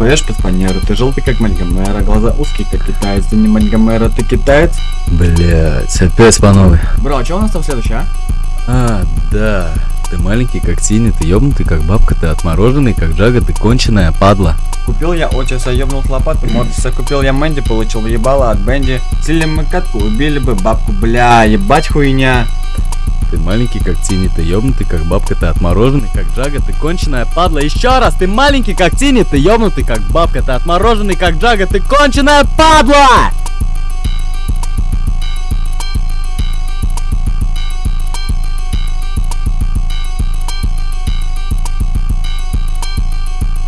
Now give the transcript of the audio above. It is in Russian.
поешь под фанеру, ты желтый как Мальгомера, глаза узкие как китаец, ты не Мальгомера, ты китаец? Блять, опять по новой. Бро, а что у нас там следующее, а? А, да. Ты маленький как Тини, ты ёбнутый как бабка, ты отмороженный как Джага, ты конченая падла. Купил я Отиса, ёбнул с лопаты, Мортиса, купил я Мэнди, получил ебало от Бенди. Сили мы катку, убили бы бабку, бля, ебать хуйня. Ты маленький как Тини, ты ёбнутый как бабка, ты отмороженный как Джага, ты конченая падла. Еще раз, ты маленький как Тини, ты ёбнутый как бабка, ты отмороженный как Джага, ты конченая падла!